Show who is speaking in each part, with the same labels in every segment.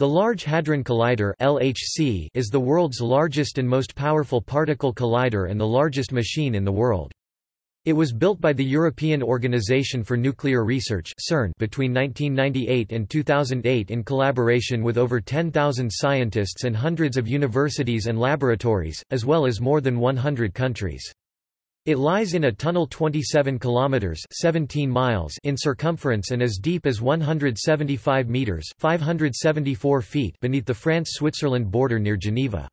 Speaker 1: The Large Hadron Collider (LHC) is the world's largest and most powerful particle collider and the largest machine in the world. It was built by the European Organization for Nuclear Research (CERN) between 1998 and 2008 in collaboration with over 10,000 scientists and hundreds of universities and laboratories, as well as more than 100 countries. It lies in a tunnel 27 kilometers 17 miles in circumference and as deep as 175 meters 574 feet beneath the France-Switzerland border near Geneva.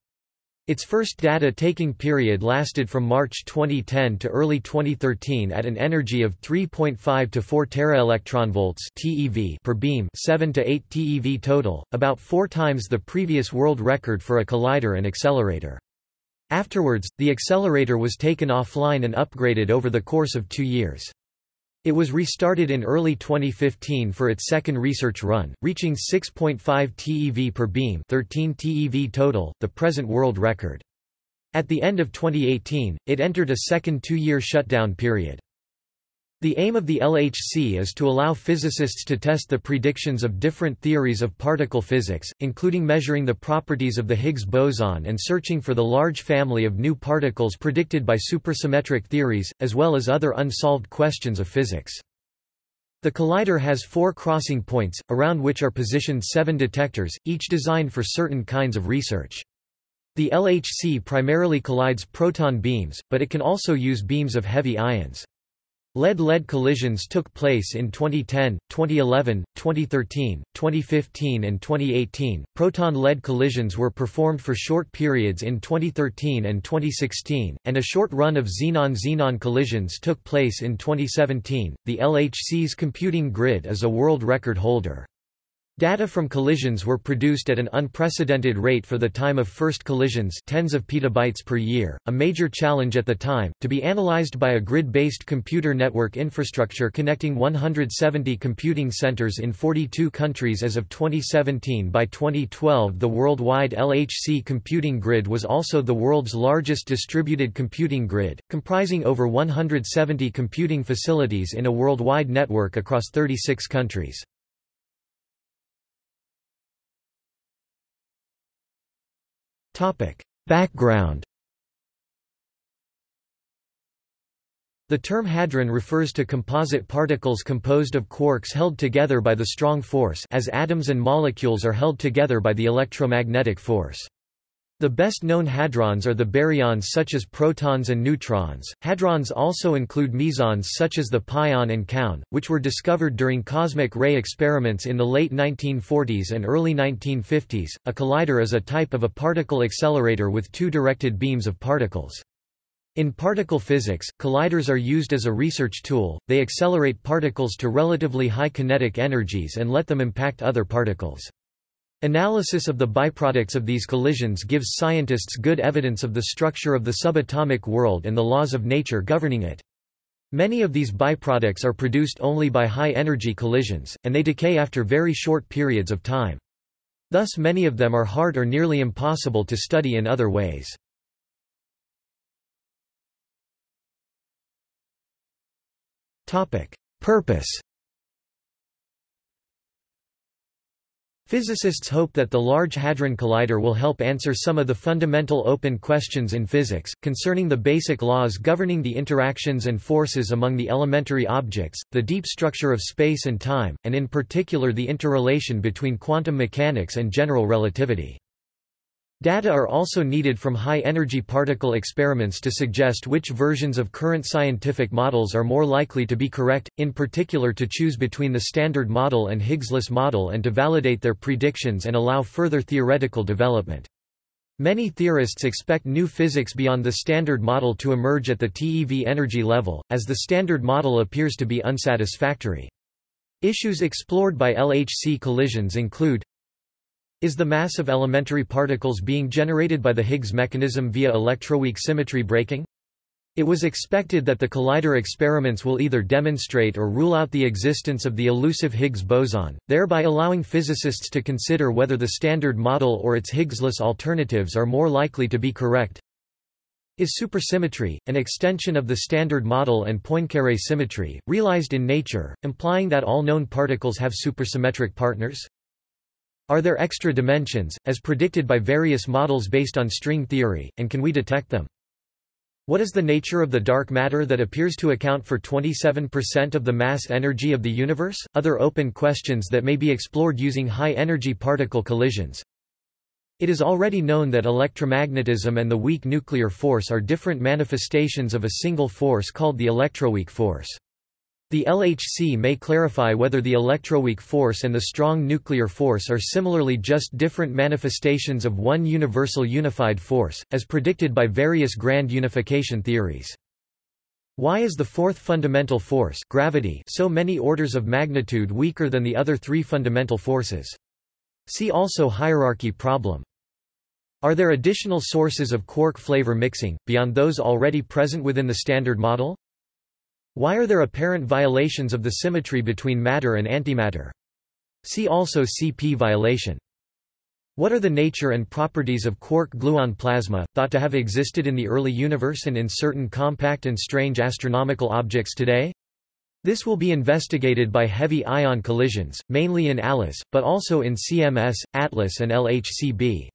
Speaker 1: Its first data-taking period lasted from March 2010 to early 2013 at an energy of 3.5 to 4 teraelectronvolts (TeV) per beam, 7 to 8 TeV total, about 4 times the previous world record for a collider and accelerator. Afterwards, the accelerator was taken offline and upgraded over the course of two years. It was restarted in early 2015 for its second research run, reaching 6.5 TeV per beam 13 TeV total, the present world record. At the end of 2018, it entered a second two-year shutdown period. The aim of the LHC is to allow physicists to test the predictions of different theories of particle physics, including measuring the properties of the Higgs boson and searching for the large family of new particles predicted by supersymmetric theories, as well as other unsolved questions of physics. The collider has four crossing points, around which are positioned seven detectors, each designed for certain kinds of research. The LHC primarily collides proton beams, but it can also use beams of heavy ions. Lead-lead collisions took place in 2010, 2011, 2013, 2015 and 2018. Proton-lead collisions were performed for short periods in 2013 and 2016, and a short run of xenon-xenon collisions took place in 2017. The LHC's computing grid is a world record holder. Data from collisions were produced at an unprecedented rate for the time of first collisions tens of petabytes per year, a major challenge at the time, to be analyzed by a grid-based computer network infrastructure connecting 170 computing centers in 42 countries as of 2017 By 2012 the worldwide LHC computing grid was also the world's largest distributed computing grid, comprising over 170 computing facilities in a worldwide network across 36 countries. Background The term hadron refers to composite particles composed of quarks held together by the strong force as atoms and molecules are held together by the electromagnetic force. The best known hadrons are the baryons such as protons and neutrons. Hadrons also include mesons such as the pion and kaon, which were discovered during cosmic ray experiments in the late 1940s and early 1950s. A collider is a type of a particle accelerator with two directed beams of particles. In particle physics, colliders are used as a research tool, they accelerate particles to relatively high kinetic energies and let them impact other particles. Analysis of the byproducts of these collisions gives scientists good evidence of the structure of the subatomic world and the laws of nature governing it. Many of these byproducts are produced only by high-energy collisions, and they decay after very short periods of time. Thus many of them are hard or nearly impossible to study in other ways. Purpose Physicists hope that the Large Hadron Collider will help answer some of the fundamental open questions in physics, concerning the basic laws governing the interactions and forces among the elementary objects, the deep structure of space and time, and in particular the interrelation between quantum mechanics and general relativity. Data are also needed from high-energy particle experiments to suggest which versions of current scientific models are more likely to be correct, in particular to choose between the Standard Model and Higgsless model and to validate their predictions and allow further theoretical development. Many theorists expect new physics beyond the Standard Model to emerge at the TeV energy level, as the Standard Model appears to be unsatisfactory. Issues explored by LHC collisions include is the mass of elementary particles being generated by the Higgs mechanism via electroweak symmetry breaking? It was expected that the collider experiments will either demonstrate or rule out the existence of the elusive Higgs boson, thereby allowing physicists to consider whether the Standard Model or its Higgsless alternatives are more likely to be correct. Is supersymmetry, an extension of the Standard Model and Poincaré symmetry, realized in nature, implying that all known particles have supersymmetric partners? Are there extra dimensions, as predicted by various models based on string theory, and can we detect them? What is the nature of the dark matter that appears to account for 27% of the mass energy of the universe? Other open questions that may be explored using high-energy particle collisions. It is already known that electromagnetism and the weak nuclear force are different manifestations of a single force called the electroweak force. The LHC may clarify whether the electroweak force and the strong nuclear force are similarly just different manifestations of one universal unified force, as predicted by various grand unification theories. Why is the fourth fundamental force gravity so many orders of magnitude weaker than the other three fundamental forces? See also hierarchy problem. Are there additional sources of quark flavor mixing, beyond those already present within the Standard Model? Why are there apparent violations of the symmetry between matter and antimatter? See also CP violation. What are the nature and properties of quark-gluon plasma, thought to have existed in the early universe and in certain compact and strange astronomical objects today? This will be investigated by heavy ion collisions, mainly in ALICE, but also in CMS, ATLAS and LHCb.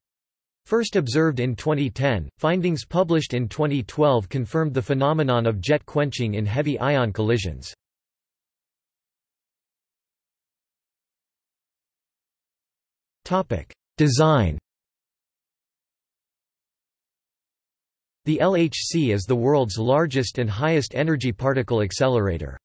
Speaker 1: First observed in 2010, findings published in 2012 confirmed the phenomenon of jet quenching in heavy ion collisions. Design The LHC is the world's largest and highest energy particle accelerator.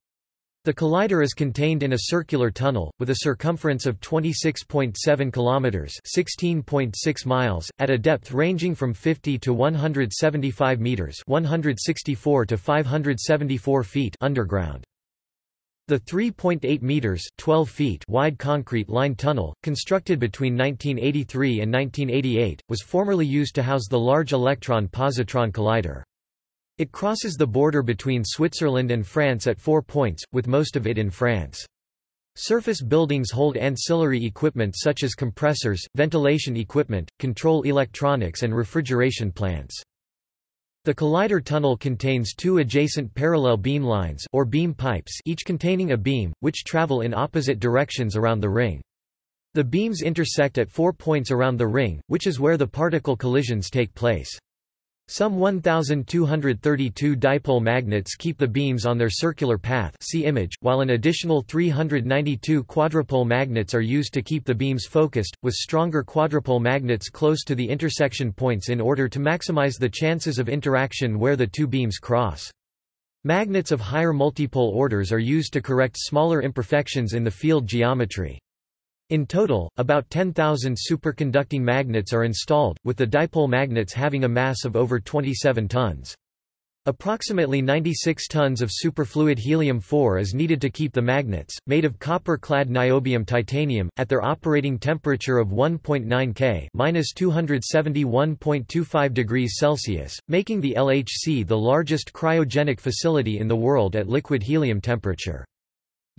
Speaker 1: The collider is contained in a circular tunnel, with a circumference of 26.7 kilometers (16.6 miles), at a depth ranging from 50 to 175 meters (164 to 574 feet) underground. The 3.8 meters (12 feet) wide concrete-lined tunnel, constructed between 1983 and 1988, was formerly used to house the Large Electron-Positron Collider. It crosses the border between Switzerland and France at four points, with most of it in France. Surface buildings hold ancillary equipment such as compressors, ventilation equipment, control electronics and refrigeration plants. The collider tunnel contains two adjacent parallel beam lines or beam pipes each containing a beam, which travel in opposite directions around the ring. The beams intersect at four points around the ring, which is where the particle collisions take place. Some 1,232 dipole magnets keep the beams on their circular path see image, while an additional 392 quadrupole magnets are used to keep the beams focused, with stronger quadrupole magnets close to the intersection points in order to maximize the chances of interaction where the two beams cross. Magnets of higher multipole orders are used to correct smaller imperfections in the field geometry. In total, about 10,000 superconducting magnets are installed, with the dipole magnets having a mass of over 27 tons. Approximately 96 tons of superfluid helium-4 is needed to keep the magnets, made of copper-clad niobium titanium, at their operating temperature of 1.9 K (-271.25 degrees Celsius), making the LHC the largest cryogenic facility in the world at liquid helium temperature.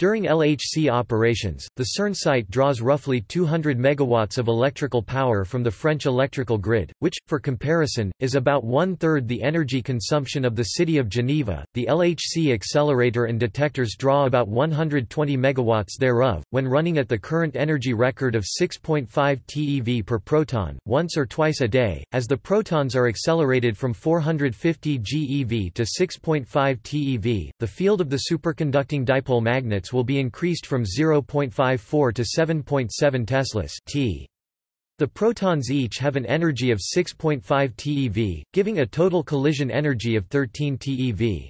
Speaker 1: During LHC operations, the CERN site draws roughly 200 megawatts of electrical power from the French electrical grid, which, for comparison, is about one-third the energy consumption of the city of Geneva. The LHC accelerator and detectors draw about 120 megawatts thereof, when running at the current energy record of 6.5 TeV per proton, once or twice a day, as the protons are accelerated from 450 GeV to 6.5 TeV. The field of the superconducting dipole will be increased from 0.54 to 7.7 teslas t. The protons each have an energy of 6.5 TeV, giving a total collision energy of 13 TeV.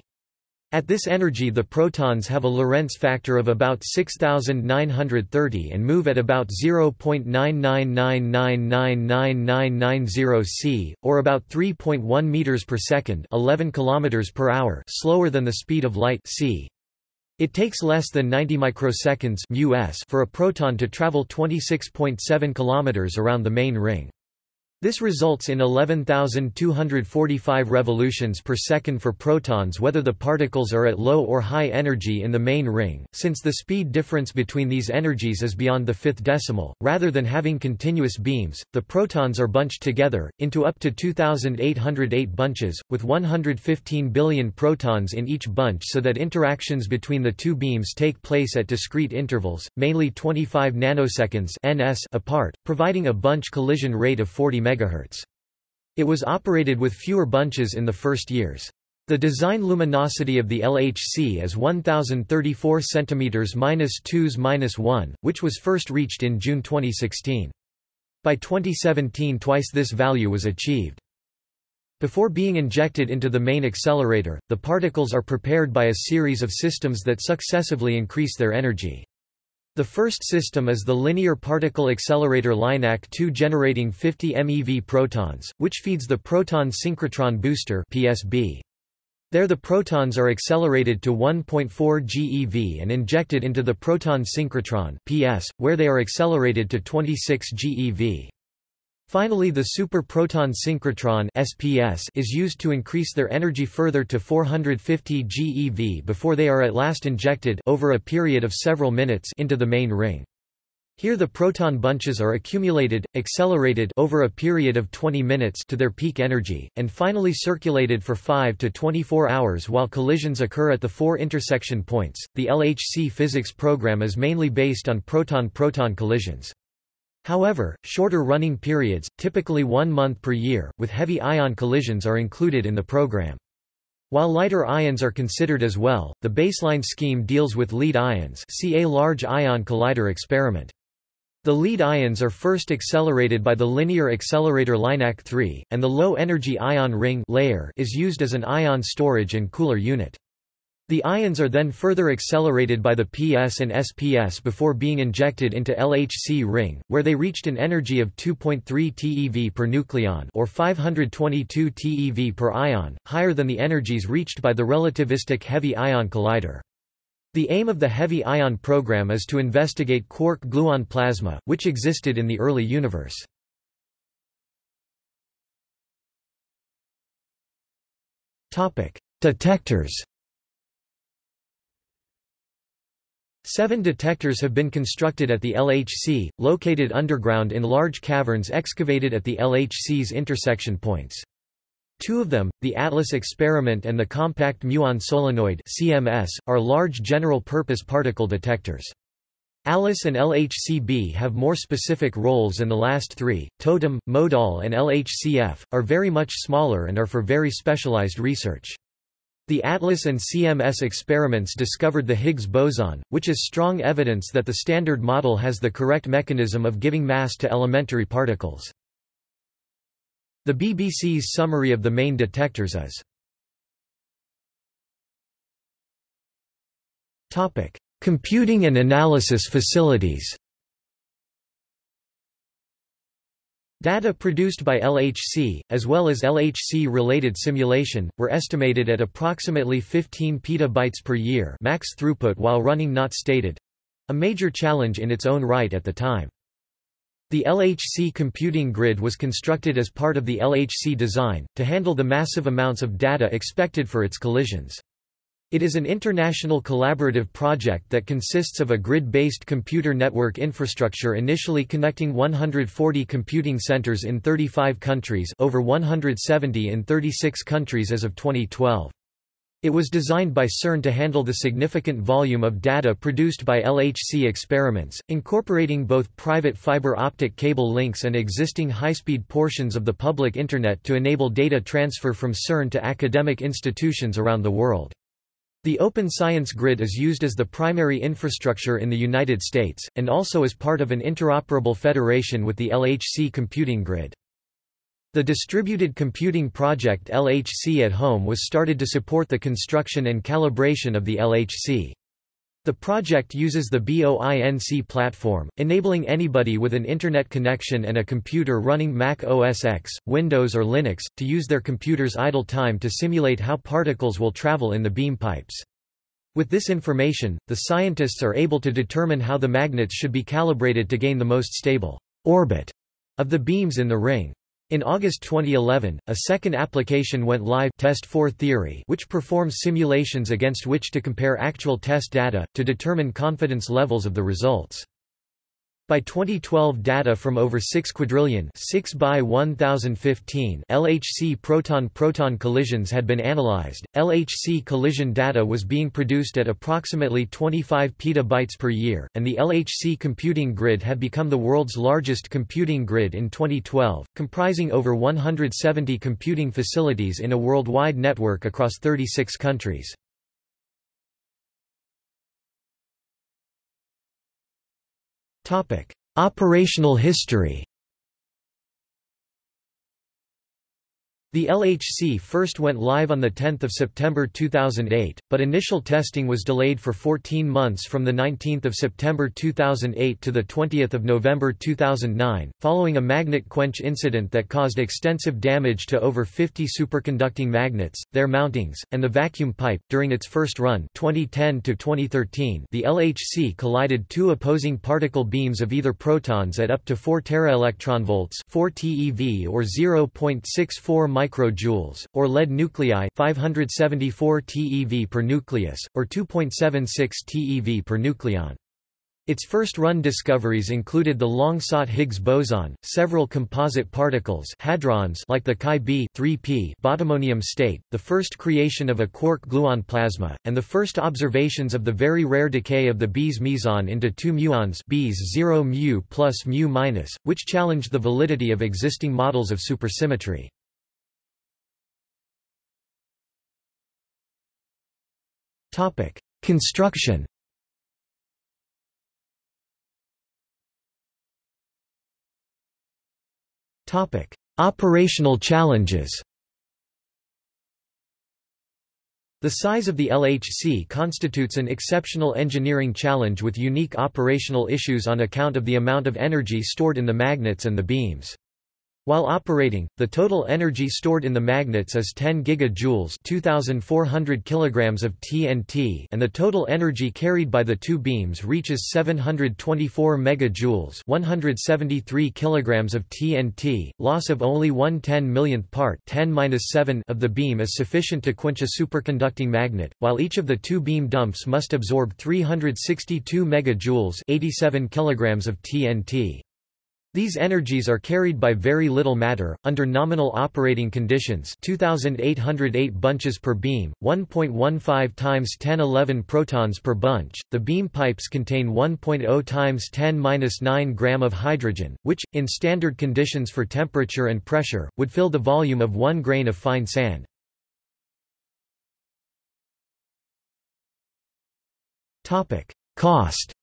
Speaker 1: At this energy the protons have a Lorentz factor of about 6930 and move at about 0.999999990 c, or about 3.1 meters per second, 11 kilometers per hour, slower than the speed of light c. It takes less than 90 microseconds for a proton to travel 26.7 km around the main ring. This results in 11,245 revolutions per second for protons whether the particles are at low or high energy in the main ring, since the speed difference between these energies is beyond the fifth decimal. Rather than having continuous beams, the protons are bunched together, into up to 2,808 bunches, with 115 billion protons in each bunch so that interactions between the two beams take place at discrete intervals, mainly 25 nanoseconds ns apart, providing a bunch collision rate of 40 MHz. It was operated with fewer bunches in the first years. The design luminosity of the LHC is 1034 cm-2s-1, which was first reached in June 2016. By 2017 twice this value was achieved. Before being injected into the main accelerator, the particles are prepared by a series of systems that successively increase their energy. The first system is the Linear Particle Accelerator LINAC-2 generating 50 MeV protons, which feeds the Proton Synchrotron Booster PSB. There the protons are accelerated to 1.4 GeV and injected into the proton synchrotron PS, where they are accelerated to 26 GeV. Finally the superproton synchrotron SPS is used to increase their energy further to 450 GeV before they are at last injected over a period of several minutes into the main ring. Here the proton bunches are accumulated, accelerated over a period of 20 minutes to their peak energy, and finally circulated for 5 to 24 hours while collisions occur at the four intersection points. The LHC physics program is mainly based on proton-proton collisions. However, shorter running periods, typically one month per year, with heavy ion collisions are included in the program. While lighter ions are considered as well, the baseline scheme deals with lead ions see a Large Ion Collider experiment. The lead ions are first accelerated by the linear accelerator LINAC-3, and the low-energy ion ring LEIR is used as an ion storage and cooler unit. The ions are then further accelerated by the PS and SPS before being injected into LHC ring, where they reached an energy of 2.3 TeV per nucleon or 522 TeV per ion, higher than the energies reached by the relativistic heavy ion collider. The aim of the heavy ion program is to investigate quark-gluon plasma, which existed in the early universe. Detectors Seven detectors have been constructed at the LHC, located underground in large caverns excavated at the LHC's intersection points. Two of them, the ATLAS experiment and the Compact Muon Solenoid CMS, are large general-purpose particle detectors. ALICE and LHCb have more specific roles and the last three, TOTEM, MoEDAL and LHCF, are very much smaller and are for very specialized research. The ATLAS and CMS experiments discovered the Higgs boson, which is strong evidence that the Standard Model has the correct mechanism of giving mass to elementary particles. The BBC's summary of the main detectors is Computing and analysis facilities Data produced by LHC, as well as LHC-related simulation, were estimated at approximately 15 petabytes per year max throughput while running not stated—a major challenge in its own right at the time. The LHC computing grid was constructed as part of the LHC design, to handle the massive amounts of data expected for its collisions. It is an international collaborative project that consists of a grid-based computer network infrastructure initially connecting 140 computing centers in 35 countries over 170 in 36 countries as of 2012. It was designed by CERN to handle the significant volume of data produced by LHC experiments, incorporating both private fiber optic cable links and existing high-speed portions of the public Internet to enable data transfer from CERN to academic institutions around the world. The Open Science Grid is used as the primary infrastructure in the United States, and also as part of an interoperable federation with the LHC computing grid. The Distributed Computing Project LHC at Home was started to support the construction and calibration of the LHC. The project uses the BOINC platform, enabling anybody with an Internet connection and a computer running Mac OS X, Windows or Linux, to use their computer's idle time to simulate how particles will travel in the beam pipes. With this information, the scientists are able to determine how the magnets should be calibrated to gain the most stable orbit of the beams in the ring. In August 2011, a second application went live Test 4 Theory which performs simulations against which to compare actual test data, to determine confidence levels of the results. By 2012 data from over 6 quadrillion 6 by 1015 LHC proton-proton collisions had been analyzed. LHC collision data was being produced at approximately 25 petabytes per year, and the LHC computing grid had become the world's largest computing grid in 2012, comprising over 170 computing facilities in a worldwide network across 36 countries. Operational history The LHC first went live on 10 September 2008, but initial testing was delayed for 14 months from 19 September 2008 to 20 November 2009, following a magnet quench incident that caused extensive damage to over 50 superconducting magnets, their mountings, and the vacuum pipe. During its first run 2010 to 2013, the LHC collided two opposing particle beams of either protons at up to 4 teraelectronvolts 4 TeV or 0.64 microjoules, or lead nuclei 574 TeV per nucleus, or 2.76 TeV per nucleon. Its first-run discoveries included the long-sought Higgs boson, several composite particles hadrons like the Chi-b 3p bottomonium state, the first creation of a quark-gluon plasma, and the first observations of the very rare decay of the B's meson into two muons B's 0 mu plus mu minus, which challenged the validity of existing models of supersymmetry. Topic: Construction. Topic: Operational challenges. The size of the LHC constitutes an exceptional engineering challenge with unique operational issues on account of the amount of energy stored in the magnets and the beams. While operating, the total energy stored in the magnets is 10 gigajoules 2400 kilograms of TNT and the total energy carried by the two beams reaches 724 megajoules 173 kilograms of TNT. Loss of only 1 10 millionth part 10 of the beam is sufficient to quench a superconducting magnet, while each of the two beam dumps must absorb 362 megajoules 87 kilograms of TNT. These energies are carried by very little matter, under nominal operating conditions 2,808 bunches per beam, 1.15 times 1011 protons per bunch. The beam pipes contain 1.0 times 10-9 gram of hydrogen, which, in standard conditions for temperature and pressure, would fill the volume of one grain of fine sand. Cost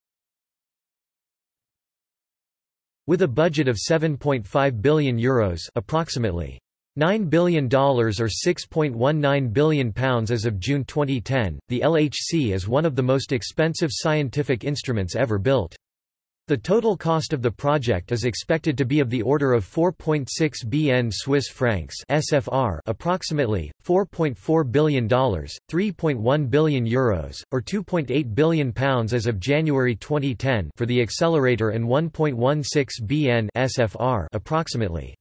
Speaker 1: With a budget of €7.5 billion Euros approximately $9 billion or £6.19 billion as of June 2010, the LHC is one of the most expensive scientific instruments ever built. The total cost of the project is expected to be of the order of 4.6 bn Swiss francs (SFR), approximately $4.4 billion, 3.1 billion euros, or 2.8 billion pounds as of January 2010 for the accelerator and 1.16 bn (SFR), approximately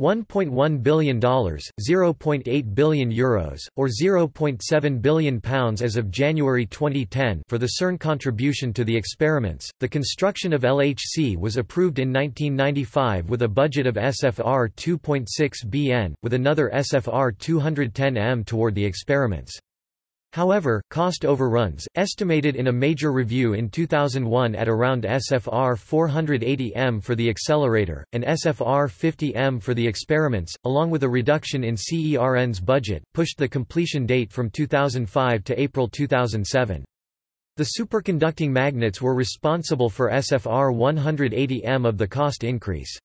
Speaker 1: $1.1 billion, 0.8 billion euros, or 0.7 billion pounds as of January 2010 for the CERN contribution to the experiments. The construction of LHC was approved in 1995 with a budget of SFR 2.6 bn, with another SFR 210 m toward the experiments. However, cost overruns, estimated in a major review in 2001 at around SFR 480 m for the accelerator, and SFR 50 m for the experiments, along with a reduction in CERN's budget, pushed the completion date from 2005 to April 2007. The superconducting magnets were responsible for SFR 180 m of the cost increase.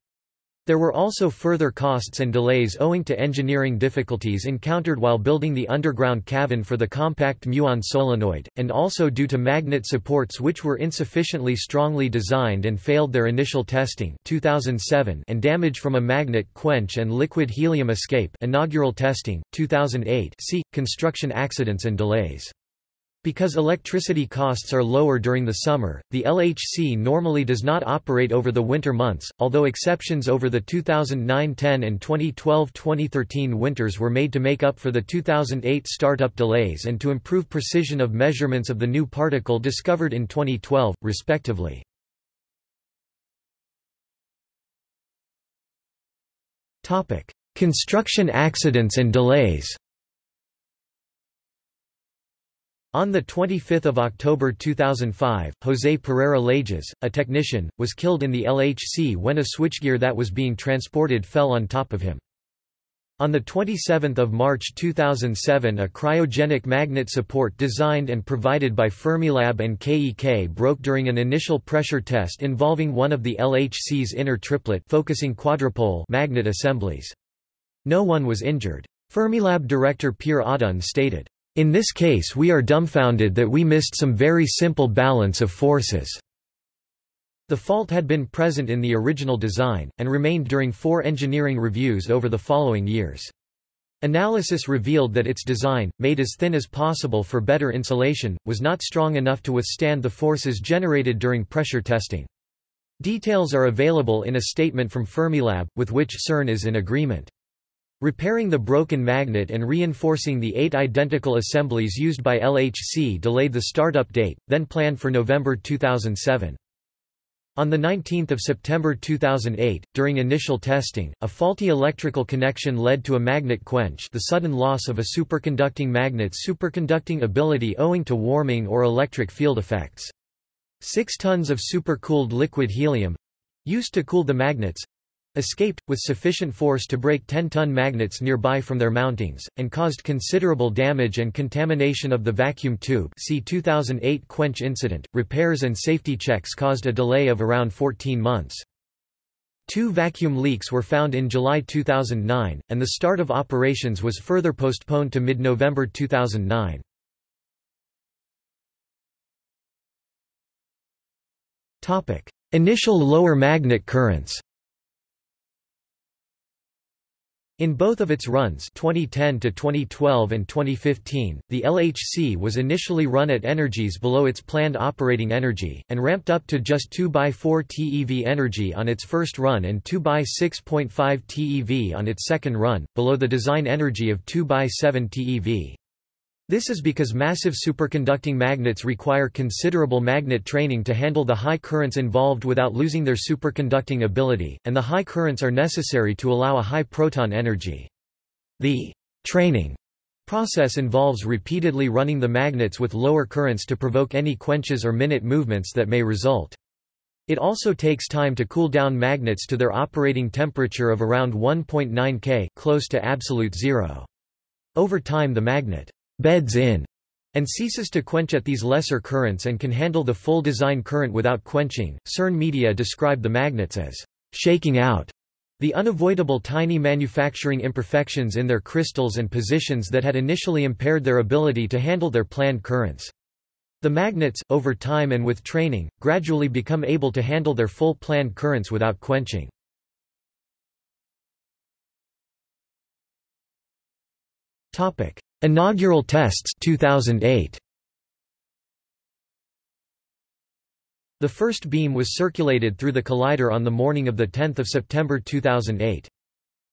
Speaker 1: There were also further costs and delays owing to engineering difficulties encountered while building the underground cavern for the compact muon solenoid, and also due to magnet supports which were insufficiently strongly designed and failed their initial testing 2007 and damage from a magnet quench and liquid helium escape inaugural testing, 2008 see, construction accidents and delays. Because electricity costs are lower during the summer, the LHC normally does not operate over the winter months, although exceptions over the 2009-10 and 2012-2013 winters were made to make up for the 2008 startup delays and to improve precision of measurements of the new particle discovered in 2012, respectively. Construction accidents and delays On 25 October 2005, José Pereira Lages, a technician, was killed in the LHC when a switchgear that was being transported fell on top of him. On 27 March 2007 a cryogenic magnet support designed and provided by Fermilab and KEK broke during an initial pressure test involving one of the LHC's inner triplet focusing quadrupole magnet assemblies. No one was injured. Fermilab director Pier Oddone stated, in this case we are dumbfounded that we missed some very simple balance of forces. The fault had been present in the original design, and remained during four engineering reviews over the following years. Analysis revealed that its design, made as thin as possible for better insulation, was not strong enough to withstand the forces generated during pressure testing. Details are available in a statement from Fermilab, with which CERN is in agreement. Repairing the broken magnet and reinforcing the eight identical assemblies used by LHC delayed the startup date, then planned for November 2007. On 19 September 2008, during initial testing, a faulty electrical connection led to a magnet quench the sudden loss of a superconducting magnet's superconducting ability owing to warming or electric field effects. Six tons of supercooled liquid helium—used to cool the magnets, escaped, with sufficient force to break 10-ton magnets nearby from their mountings, and caused considerable damage and contamination of the vacuum tube see 2008 quench incident. Repairs and safety checks caused a delay of around 14 months. Two vacuum leaks were found in July 2009, and the start of operations was further postponed to mid-November 2009. Initial lower magnet currents In both of its runs 2010 to 2012 and 2015, the LHC was initially run at energies below its planned operating energy, and ramped up to just 2 by 4 TeV energy on its first run and 2 by 6.5 TeV on its second run, below the design energy of 2 by 7 TeV. This is because massive superconducting magnets require considerable magnet training to handle the high currents involved without losing their superconducting ability, and the high currents are necessary to allow a high proton energy. The training process involves repeatedly running the magnets with lower currents to provoke any quenches or minute movements that may result. It also takes time to cool down magnets to their operating temperature of around 1.9 K close to absolute zero. Over time the magnet beds in and ceases to quench at these lesser currents and can handle the full design current without quenching. CERN media described the magnets as shaking out the unavoidable tiny manufacturing imperfections in their crystals and positions that had initially impaired their ability to handle their planned currents. The magnets, over time and with training, gradually become able to handle their full planned currents without quenching. Topic: Inaugural tests 2008. The first beam was circulated through the collider on the morning of 10 September 2008.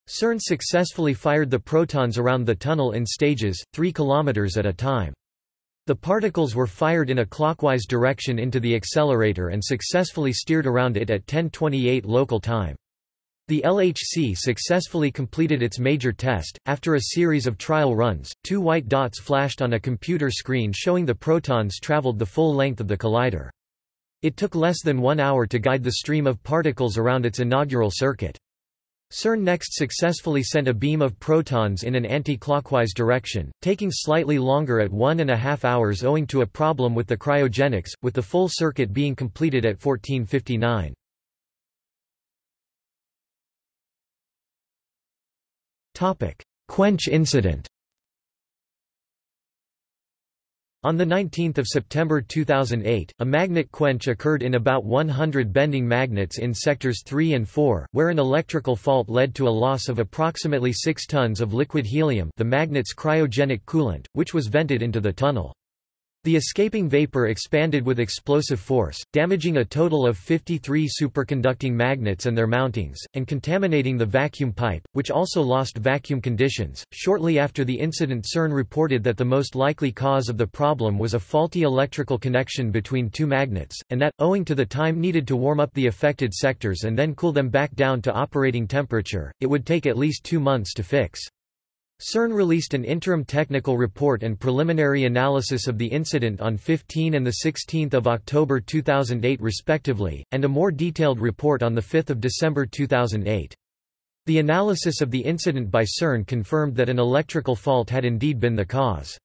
Speaker 1: CERN successfully fired the protons around the tunnel in stages, 3 km at a time. The particles were fired in a clockwise direction into the accelerator and successfully steered around it at 1028 local time. The LHC successfully completed its major test. After a series of trial runs, two white dots flashed on a computer screen showing the protons traveled the full length of the collider. It took less than one hour to guide the stream of particles around its inaugural circuit. CERN next successfully sent a beam of protons in an anti-clockwise direction, taking slightly longer at one and a half hours owing to a problem with the cryogenics, with the full circuit being completed at 1459. Quench incident On 19 September 2008, a magnet quench occurred in about 100 bending magnets in sectors 3 and 4, where an electrical fault led to a loss of approximately 6 tons of liquid helium the magnet's cryogenic coolant, which was vented into the tunnel. The escaping vapor expanded with explosive force, damaging a total of 53 superconducting magnets and their mountings, and contaminating the vacuum pipe, which also lost vacuum conditions. Shortly after the incident, CERN reported that the most likely cause of the problem was a faulty electrical connection between two magnets, and that, owing to the time needed to warm up the affected sectors and then cool them back down to operating temperature, it would take at least two months to fix. CERN released an interim technical report and preliminary analysis of the incident on 15 and 16 October 2008 respectively, and a more detailed report on 5 December 2008. The analysis of the incident by CERN confirmed that an electrical fault had indeed been the cause.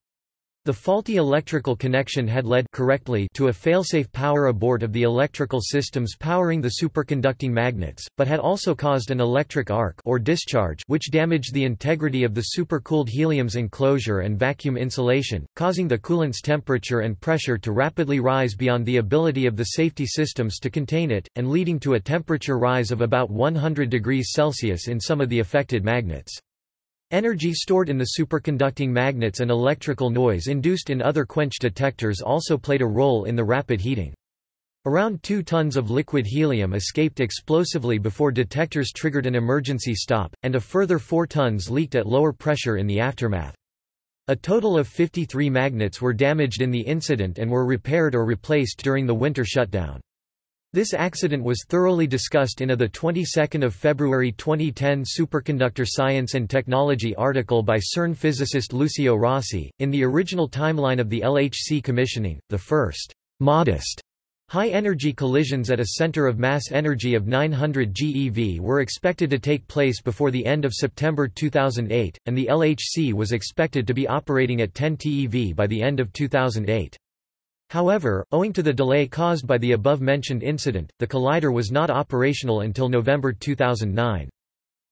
Speaker 1: The faulty electrical connection had led correctly to a failsafe power abort of the electrical systems powering the superconducting magnets, but had also caused an electric arc or discharge which damaged the integrity of the supercooled helium's enclosure and vacuum insulation, causing the coolant's temperature and pressure to rapidly rise beyond the ability of the safety systems to contain it, and leading to a temperature rise of about 100 degrees Celsius in some of the affected magnets. Energy stored in the superconducting magnets and electrical noise induced in other quench detectors also played a role in the rapid heating. Around 2 tons of liquid helium escaped explosively before detectors triggered an emergency stop, and a further 4 tons leaked at lower pressure in the aftermath. A total of 53 magnets were damaged in the incident and were repaired or replaced during the winter shutdown. This accident was thoroughly discussed in a 22 February 2010 Superconductor Science and Technology article by CERN physicist Lucio Rossi. In the original timeline of the LHC commissioning, the first modest high-energy collisions at a center of mass energy of 900 GeV were expected to take place before the end of September 2008, and the LHC was expected to be operating at 10 TeV by the end of 2008. However, owing to the delay caused by the above-mentioned incident, the collider was not operational until November 2009.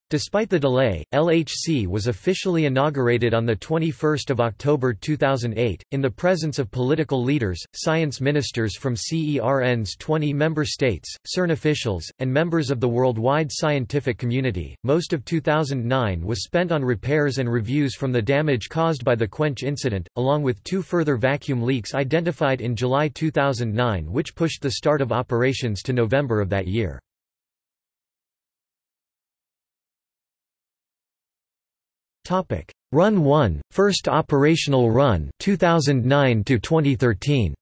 Speaker 1: Despite the delay, LHC was officially inaugurated on 21 October 2008, in the presence of political leaders, science ministers from CERN's 20 member states, CERN officials, and members of the worldwide scientific community. Most of 2009 was spent on repairs and reviews from the damage caused by the Quench incident, along with two further vacuum leaks identified in July 2009 which pushed the start of operations to November of that year. Topic: Run 1, first operational run 2009 to 2013.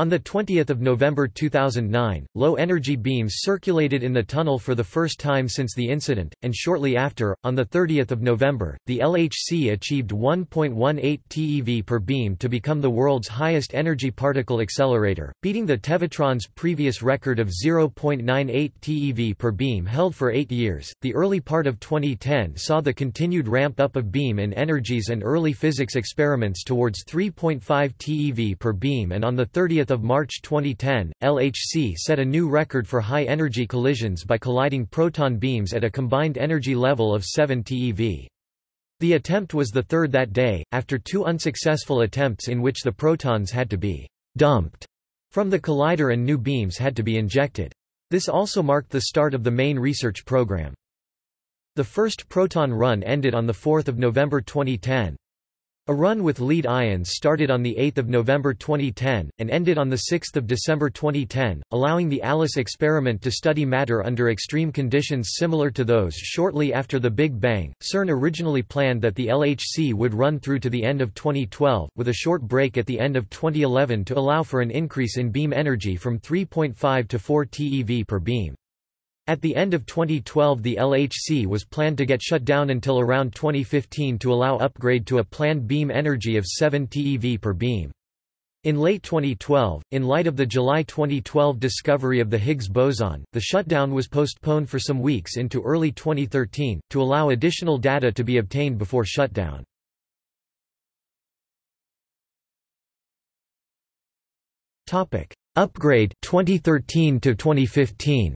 Speaker 1: On 20 November 2009, low-energy beams circulated in the tunnel for the first time since the incident, and shortly after, on 30 November, the LHC achieved 1.18 TeV per beam to become the world's highest energy particle accelerator, beating the Tevatron's previous record of 0.98 TeV per beam held for eight years. The early part of 2010 saw the continued ramp-up of beam in energies and early physics experiments towards 3.5 TeV per beam and on 30 March 2010, LHC set a new record for high-energy collisions by colliding proton beams at a combined energy level of 7 TeV. The attempt was the third that day, after two unsuccessful attempts in which the protons had to be dumped from the collider and new beams had to be injected. This also marked the start of the main research program. The first proton run ended on 4 November 2010. A run with lead ions started on 8 November 2010, and ended on 6 December 2010, allowing the ALICE experiment to study matter under extreme conditions similar to those shortly after the Big Bang. CERN originally planned that the LHC would run through to the end of 2012, with a short break at the end of 2011 to allow for an increase in beam energy from 3.5 to 4 TeV per beam. At the end of 2012 the LHC was planned to get shut down until around 2015 to allow upgrade to a planned beam energy of 7 TeV per beam. In late 2012, in light of the July 2012 discovery of the Higgs boson, the shutdown was postponed for some weeks into early 2013, to allow additional data to be obtained before shutdown. Upgrade 2013 to 2015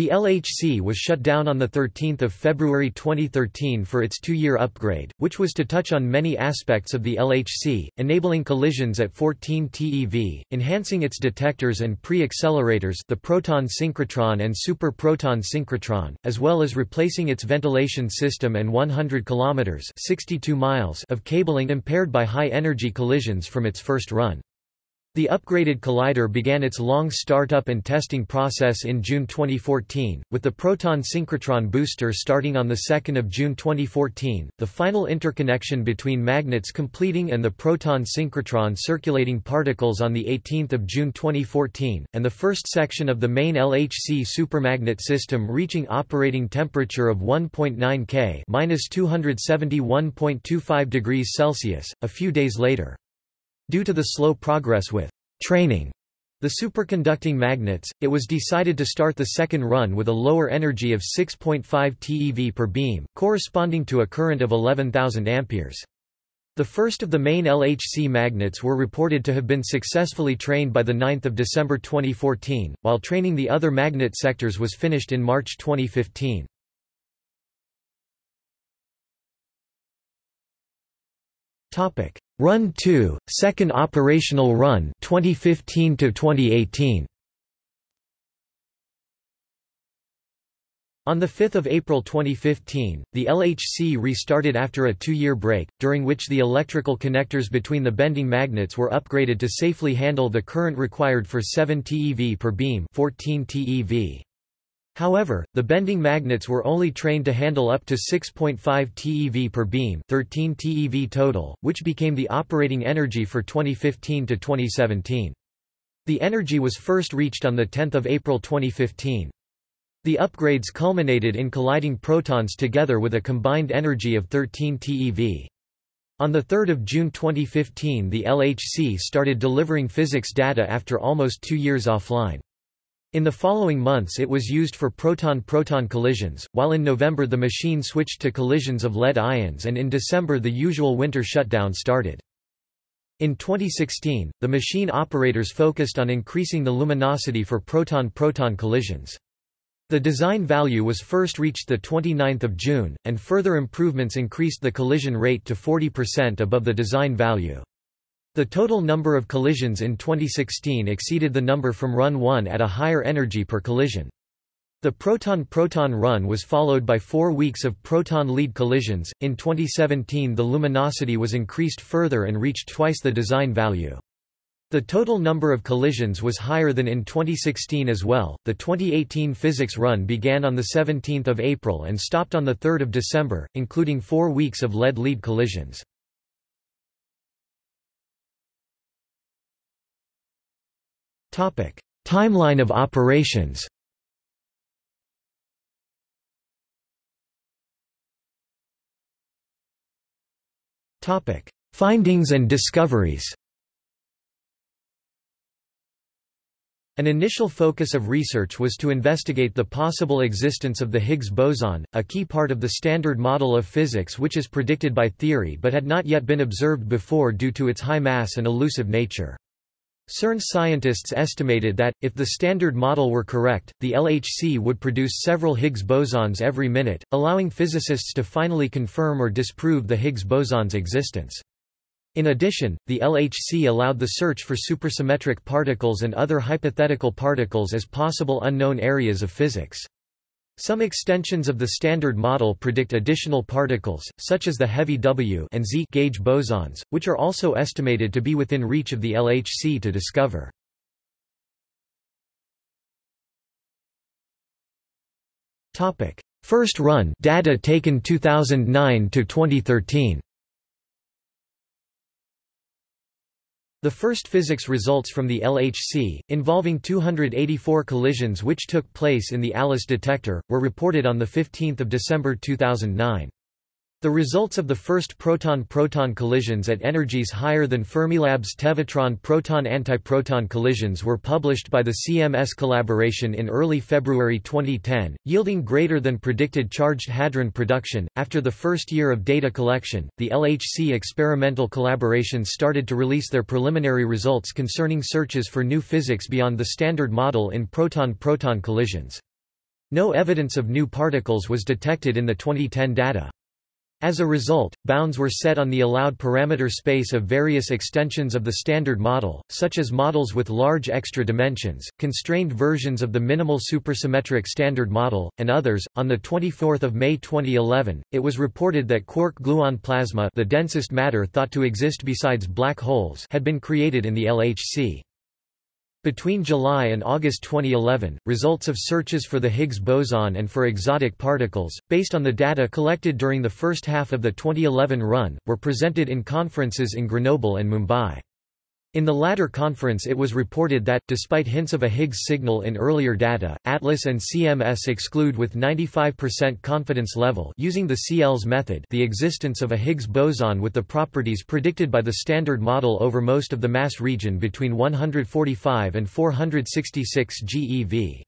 Speaker 1: The LHC was shut down on 13 February 2013 for its two-year upgrade, which was to touch on many aspects of the LHC, enabling collisions at 14 TeV, enhancing its detectors and pre-accelerators the proton synchrotron and super proton synchrotron, as well as replacing its ventilation system and 100 km 62 miles of cabling impaired by high-energy collisions from its first run. The upgraded collider began its long startup and testing process in June 2014, with the Proton synchrotron booster starting on 2 June 2014, the final interconnection between magnets completing and the Proton synchrotron circulating particles on 18 June 2014, and the first section of the main LHC supermagnet system reaching operating temperature of 1.9 K (-271.25 degrees Celsius) a few days later. Due to the slow progress with training the superconducting magnets, it was decided to start the second run with a lower energy of 6.5 TeV per beam, corresponding to a current of 11,000 amperes. The first of the main LHC magnets were reported to have been successfully trained by 9 December 2014, while training the other magnet sectors was finished in March 2015. Run 2, second operational run 2015 to 2018. On 5 April 2015, the LHC restarted after a two-year break, during which the electrical connectors between the bending magnets were upgraded to safely handle the current required for 7 TeV per beam 14 TeV. However, the bending magnets were only trained to handle up to 6.5 TeV per beam 13 TeV total, which became the operating energy for 2015 to 2017. The energy was first reached on 10 April 2015. The upgrades culminated in colliding protons together with a combined energy of 13 TeV. On 3 June 2015 the LHC started delivering physics data after almost two years offline. In the following months it was used for proton-proton collisions, while in November the machine switched to collisions of lead ions and in December the usual winter shutdown started. In 2016, the machine operators focused on increasing the luminosity for proton-proton collisions. The design value was first reached 29 June, and further improvements increased the collision rate to 40% above the design value. The total number of collisions in 2016 exceeded the number from Run 1 at a higher energy per collision. The proton-proton run was followed by four weeks of proton-lead collisions. In 2017 the luminosity was increased further and reached twice the design value. The total number of collisions was higher than in 2016 as well. The 2018 physics run began on the 17th of April and stopped on the 3rd of December, including 4 weeks of lead lead collisions. Timeline of operations. Findings and discoveries. An initial focus of research was to investigate the possible existence of the Higgs boson, a key part of the Standard Model of Physics which is predicted by theory but had not yet been observed before due to its high mass and elusive nature. CERN scientists estimated that, if the Standard Model were correct, the LHC would produce several Higgs bosons every minute, allowing physicists to finally confirm or disprove the Higgs boson's existence. In addition, the LHC allowed the search for supersymmetric particles and other hypothetical particles as possible unknown areas of physics. Some extensions of the Standard Model predict additional particles, such as the heavy W and Z gauge bosons, which are also estimated to be within reach of the LHC to discover. First run data taken 2009 to 2013. The first physics results from the LHC, involving 284 collisions which took place in the ALICE detector, were reported on 15 December 2009. The results of the first proton-proton collisions at energies higher than Fermilab's Tevatron proton-antiproton collisions were published by the CMS collaboration in early February 2010, yielding greater than predicted charged hadron production. After the first year of data collection, the LHC experimental collaborations started to release their preliminary results concerning searches for new physics beyond the standard model in proton-proton collisions. No evidence of new particles was detected in the 2010 data. As a result, bounds were set on the allowed parameter space of various extensions of the Standard Model, such as models with large extra dimensions, constrained versions of the minimal supersymmetric Standard Model, and others. On the 24th of May 2011, it was reported that quark-gluon plasma, the densest matter thought to exist besides black holes, had been created in the LHC. Between July and August 2011, results of searches for the Higgs boson and for exotic particles, based on the data collected during the first half of the 2011 run, were presented in conferences in Grenoble and Mumbai. In the latter conference it was reported that, despite hints of a Higgs signal in earlier data, ATLAS and CMS exclude with 95% confidence level using the CLs method the existence of a Higgs boson with the properties predicted by the Standard Model over most of the mass region between 145 and 466 GeV.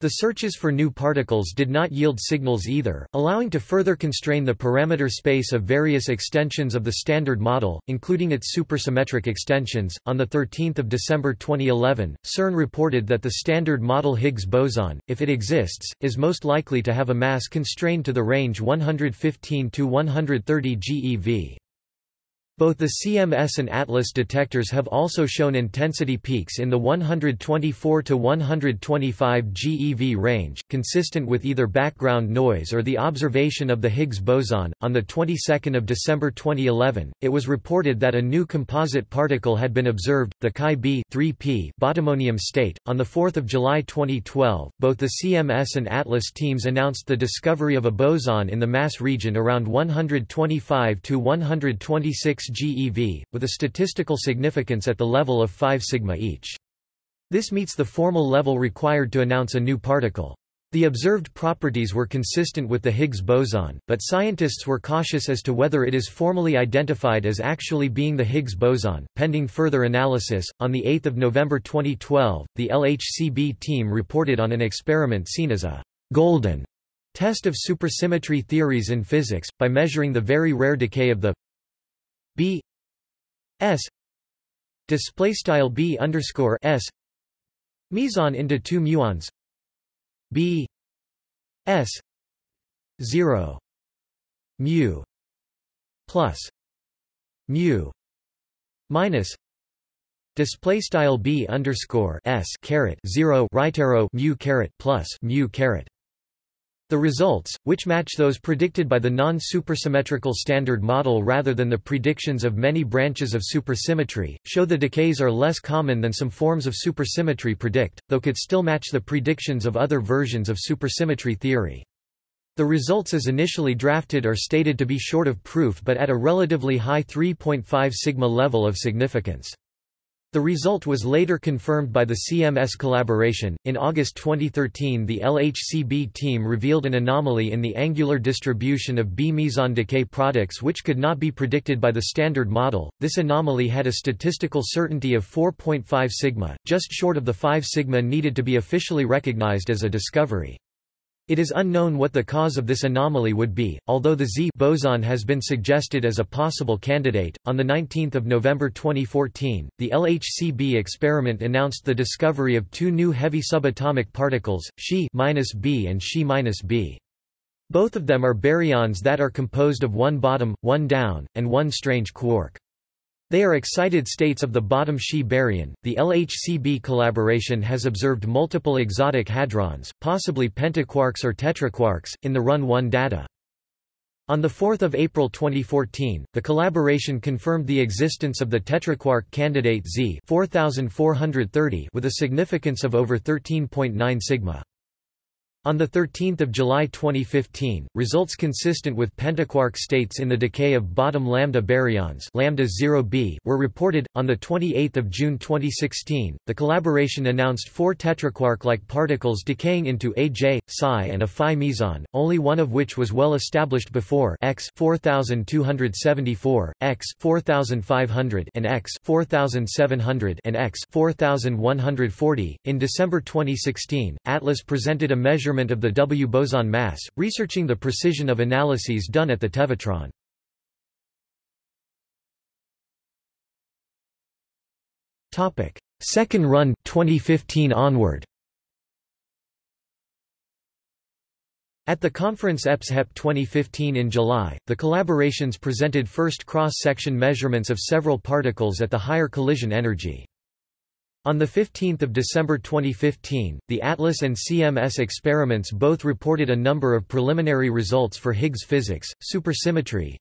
Speaker 1: The searches for new particles did not yield signals either, allowing to further constrain the parameter space of various extensions of the Standard Model, including its supersymmetric extensions. On the 13th of December 2011, CERN reported that the Standard Model Higgs boson, if it exists, is most likely to have a mass constrained to the range 115 to 130 GeV. Both the CMS and ATLAS detectors have also shown intensity peaks in the 124 to 125 GeV range, consistent with either background noise or the observation of the Higgs boson. On the 22nd of December 2011, it was reported that a new composite particle had been observed, the Chi b 3p bottomonium state. On the 4th of July 2012, both the CMS and ATLAS teams announced the discovery of a boson in the mass region around 125 to 126 GeV, with a statistical significance at the level of 5 sigma each. This meets the formal level required to announce a new particle. The observed properties were consistent with the Higgs boson, but scientists were cautious as to whether it is formally identified as actually being the Higgs boson, pending further analysis. On the 8th of November 2012, the LHCb team reported on an experiment seen as a golden test of supersymmetry theories in physics by measuring the very rare decay of the b s display style b underscore s meson into two muons. B s 0 mu plus mu minus display style b underscore s caret 0 right arrow mu caret plus mu caret the results, which match those predicted by the non-supersymmetrical Standard Model rather than the predictions of many branches of supersymmetry, show the decays are less common than some forms of supersymmetry predict, though could still match the predictions of other versions of supersymmetry theory. The results as initially drafted are stated to be short of proof but at a relatively high 3.5 sigma level of significance. The result was later confirmed by the CMS collaboration. In August 2013, the LHCb team revealed an anomaly in the angular distribution of B meson decay products which could not be predicted by the Standard Model. This anomaly had a statistical certainty of 4.5 sigma, just short of the 5 sigma needed to be officially recognized as a discovery. It is unknown what the cause of this anomaly would be, although the Z boson has been suggested as a possible candidate. On the 19th of November 2014, the LHCb experiment announced the discovery of two new heavy subatomic particles, Xi-B and Xi-B. Both of them are baryons that are composed of one bottom, one down, and one strange quark. They are excited states of the bottom Xi baryon. The LHCb collaboration has observed multiple exotic hadrons, possibly pentaquarks or tetraquarks, in the Run 1 data. On 4 April 2014, the collaboration confirmed the existence of the tetraquark candidate Z 4430 with a significance of over 13.9 sigma. On 13 July 2015, results consistent with pentaquark states in the decay of bottom lambda baryons lambda 0b were reported. On 28 June 2016, the collaboration announced four tetraquark-like particles decaying into a J, Psi and a Phi meson, only one of which was well established before X 4274, X 4500 and X 4700 and X 4140. In December 2016, Atlas presented a measurement measurement of the W boson mass, researching the precision of analyses done at the Tevatron. Second run 2015 onward At the conference EPS-HEP 2015 in July, the collaborations presented first cross-section measurements of several particles at the higher collision energy. On 15 December 2015, the ATLAS and CMS experiments both reported a number of preliminary results for Higgs physics, supersymmetry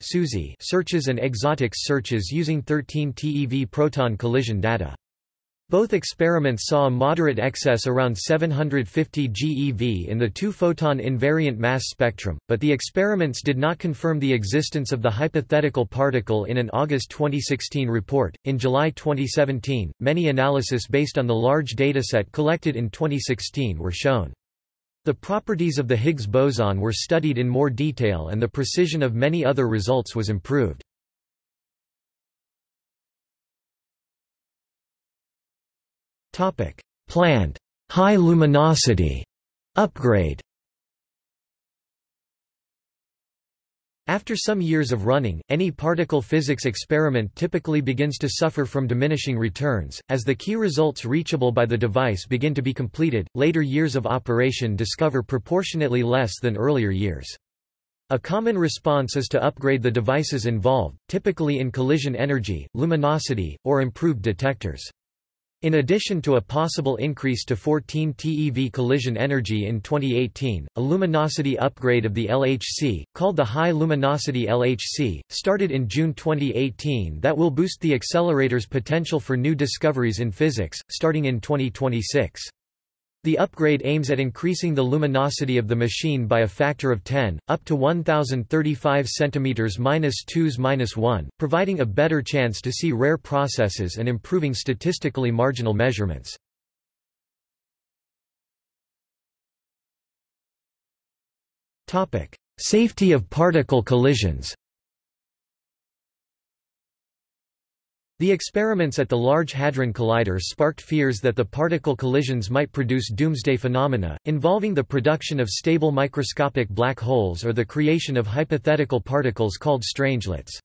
Speaker 1: searches and exotics searches using 13 TeV proton collision data. Both experiments saw a moderate excess around 750 GeV in the two-photon invariant mass spectrum, but the experiments did not confirm the existence of the hypothetical particle in an August 2016 report. In July 2017, many analyses based on the large dataset collected in 2016 were shown. The properties of the Higgs boson were studied in more detail and the precision of many other results was improved. Planned high luminosity upgrade After some years of running, any particle physics experiment typically begins to suffer from diminishing returns. As the key results reachable by the device begin to be completed, later years of operation discover proportionately less than earlier years. A common response is to upgrade the devices involved, typically in collision energy, luminosity, or improved detectors. In addition to a possible increase to 14 TeV collision energy in 2018, a luminosity upgrade of the LHC, called the High Luminosity LHC, started in June 2018 that will boost the accelerator's potential for new discoveries in physics, starting in 2026. The upgrade aims at increasing the luminosity of the machine by a factor of 10, up to 1035 cm 1 providing a better chance to see rare processes and improving statistically marginal measurements. Safety of particle collisions The experiments at the Large Hadron Collider sparked fears that the particle collisions might produce doomsday phenomena, involving the production of stable microscopic black holes or the creation of hypothetical particles called strangelets.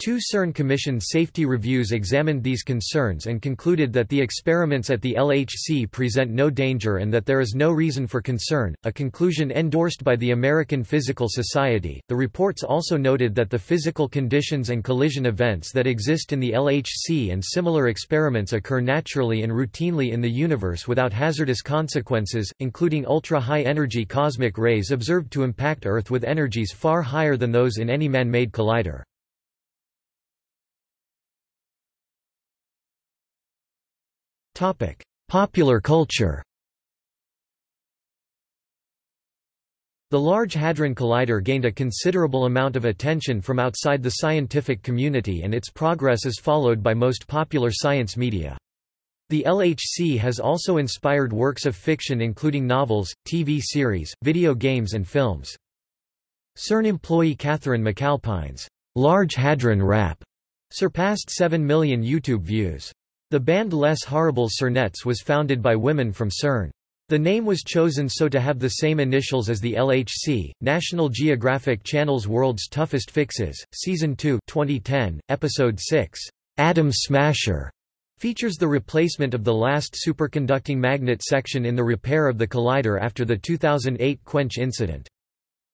Speaker 1: Two CERN Commission safety reviews examined these concerns and concluded that the experiments at the LHC present no danger and that there is no reason for concern, a conclusion endorsed by the American Physical Society. The reports also noted that the physical conditions and collision events that exist in the LHC and similar experiments occur naturally and routinely in the universe without hazardous consequences, including ultra-high energy cosmic rays observed to impact Earth with energies far higher than those in any man-made collider. Popular culture The Large Hadron Collider gained a considerable amount of attention from outside the scientific community and its progress is followed by most popular science media. The LHC has also inspired works of fiction including novels, TV series, video games and films. CERN employee Catherine McAlpine's Large Hadron Rap surpassed 7 million YouTube views. The band Les Horribles Cernettes was founded by women from CERN. The name was chosen so to have the same initials as the LHC. National Geographic Channel's World's Toughest Fixes, Season 2 2010, Episode 6, Atom Smasher, features the replacement of the last superconducting magnet section in the repair of the collider after the 2008 Quench incident.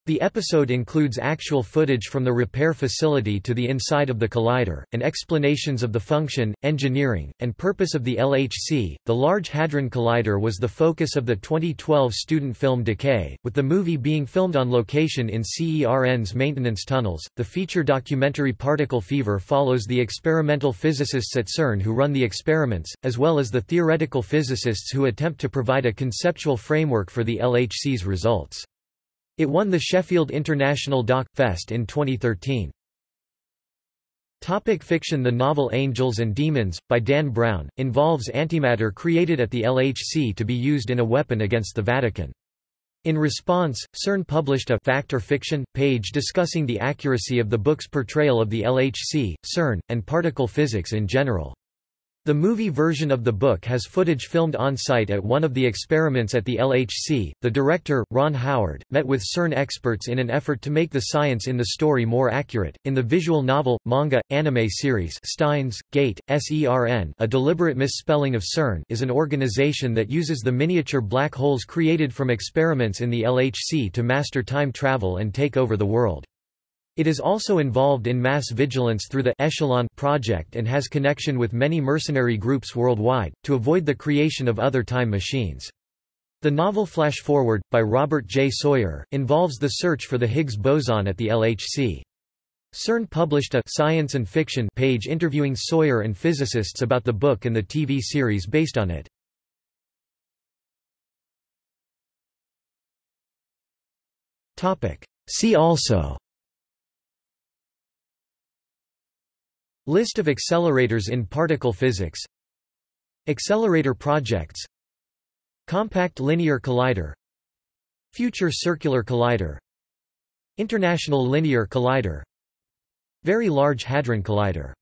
Speaker 1: The episode includes actual footage from the repair facility to the inside of the collider, and explanations of the function, engineering, and purpose of the LHC. The Large Hadron Collider was the focus of the 2012 student film Decay, with the movie being filmed on location in CERN's maintenance tunnels. The feature documentary Particle Fever follows the experimental physicists at CERN who run the experiments, as well as the theoretical physicists who attempt to provide a conceptual framework for the LHC's results. It won the Sheffield International Doc. Fest in 2013. Topic fiction The novel Angels and Demons, by Dan Brown, involves antimatter created at the LHC to be used in a weapon against the Vatican. In response, CERN published a fact or fiction page discussing the accuracy of the book's portrayal of the LHC, CERN, and particle physics in general. The movie version of the book has footage filmed on-site at one of the experiments at the LHC. The director, Ron Howard, met with CERN experts in an effort to make the science in the story more accurate. In the visual novel, manga, anime series Steins, Gate, SERN a deliberate misspelling of CERN is an organization that uses the miniature black holes created from experiments in the LHC to master time travel and take over the world. It is also involved in mass vigilance through the Echelon project and has connection with many mercenary groups worldwide, to avoid the creation of other time machines. The novel Flashforward, by Robert J. Sawyer, involves the search for the Higgs boson at the LHC. CERN published a science and fiction page interviewing Sawyer and physicists about the book and the TV series based on it. See also List of accelerators in particle physics. Accelerator projects. Compact Linear Collider. Future Circular Collider. International Linear Collider. Very Large Hadron Collider